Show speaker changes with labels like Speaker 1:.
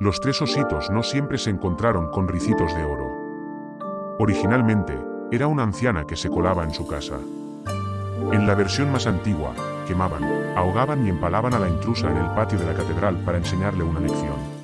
Speaker 1: Los tres ositos no siempre se encontraron con ricitos de oro. Originalmente, era una anciana que se colaba en su casa. En la versión más antigua, quemaban, ahogaban y empalaban a la intrusa en el patio de la catedral para enseñarle una lección.